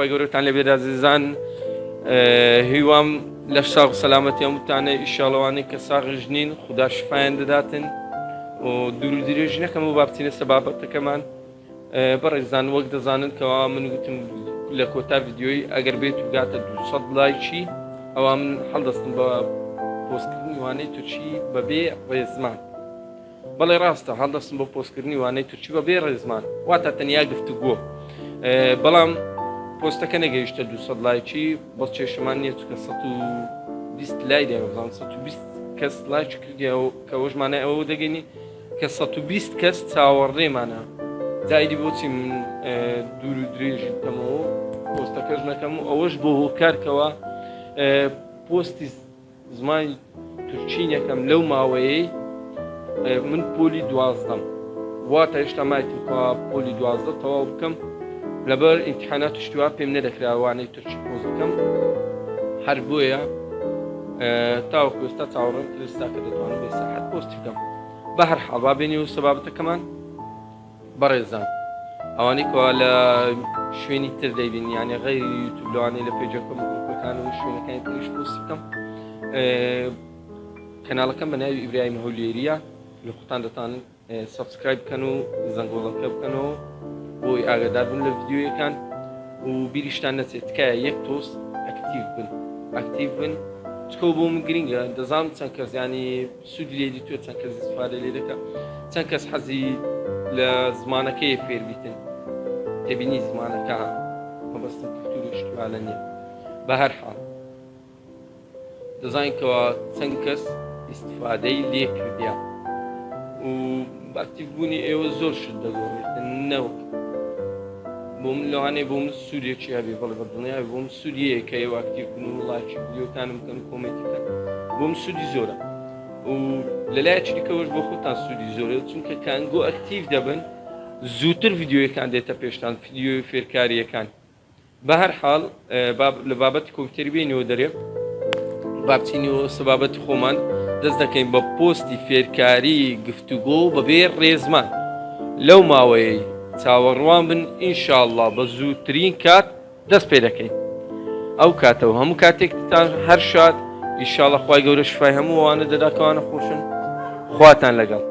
خۆی گەورەتان لە بێدازیزان هیوام لە ساغ سەلامەتی هەمووتانە ئیشاڵەوانی کە ساغژنین خدا شفاان دەداتن و دوور درێژ نەکەم و بابچینە سەبابەتەکەمان بەڕێزان وەک دەزانن کەوا من گوتم لە کۆتا یددیۆی ئەگەر بێت و گاتە 200 لای چی ئەوە من هەڵدەستم بە پۆستکردنی وانەی توچی بەبێ ڕێزمان بەڵێ ڕاستە هەڵدەستم بۆ پۆستکردنی وانەی توچی بەبێ ڕێزمان واتە تەنیا گفتو گۆ بەڵام پۆستەکە نەگەیشتە دو لایکی بەڵ چێشەمان نییە چکە بیست لای دەیەزان بیست کەس لایک کردی کە وەژمانە ئەوە دەگەینی کە 120 کەس چاوەڕێمانە دایدی بۆچی من دوور و درێژ دەمەوە پۆستەکەش نەکەم و ئەوەش بۆ هۆکارکەوە پۆستی زمانی تورچینەکەم لەو ماوەیەی من پۆلی دوازدەم واتە هێشتا مایتکە پۆلی دوازدە تەواو بکەم لەبەر ئیمتحانات شتوا پێم نەدەکراوانەی ترچ پۆزەکەم هەر بۆیە تاوەکو ئێستا چاوەڕم لەستا کە دەتوانم بێ ساحت پۆستی بکەم بە هەر حڵبا بینی و سەبابەتەکەمان بەڕێزان ئەوانەی کوا لە شوێنی تر دەیبینی یانە غەی یوتوبلوانەی لە پێجەکەم گروپەکان و شوێنەکانی تریش پۆستی بکەم کەناڵەکەم بە ناوی ئیبراهیم هەولێریە لە قوتان دەتان سبسکرایب بکەن و زەنگۆڵەکە بکەنەوە ئاگادار بوون لە یددیوەکان و بیریشتان نەچێت تکایە یەک تۆست ئەکتیو بن ئەکتیو بن چکۆ بۆ من گرنگە دەزانم چەند کەس ینی سوودی لێدی توێ چەند کەس سوپارە لێ دەکە چەند کەس حەزی لە زمانەکەی فێربیتن ما زمانەکە مەبەستە کلتوری شتوانە نیە بە هەر حاڵ دەزانکەوە چەند کەس استفادەی لێ کردیا و باکتیف بوونی ئێوە زور شد دەگۆڕێتن نەوەک بۆم لەوانێ بۆم سوورێکی هەبێ بەڵێ بە دڵنیای بۆم سووریە کە ئێوە ئاکتیو بن و وڵاتی بیوتانم کەم کۆمەتی تەک بۆم سوودی زۆرە و لە لای چریکەوەش بۆ خۆتان سوودی زۆرە چونکە کانگۆ ئەکتیو دەبن زووتر یددیوەکان دێتە پێشتان فیددیوی فێرکاریەکان بە هەر حاڵ لە بابەتی کۆمپیوتەربینەوە دەرێ بابچینەوە سەبابەت خۆمان دەست دەکەین بە پۆستی فێرکاری گفتوگۆ بەبێ ڕێزمان لەو ماوەیە چاوەڕوان بن ئینشاءله بە زووترین کات دەست پێ دەکەین ئەو کاتەوە هەموو کاتێکتان هەر شاد ئیشاڵە خی گەورە شفای هەمووانە دەداکەوانە خۆشن خواتان لەگەڵ